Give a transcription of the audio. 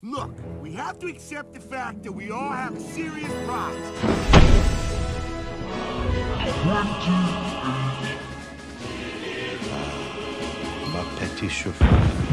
Look, we have to accept the fact that we all have a serious problem. Ma petite chauffeur.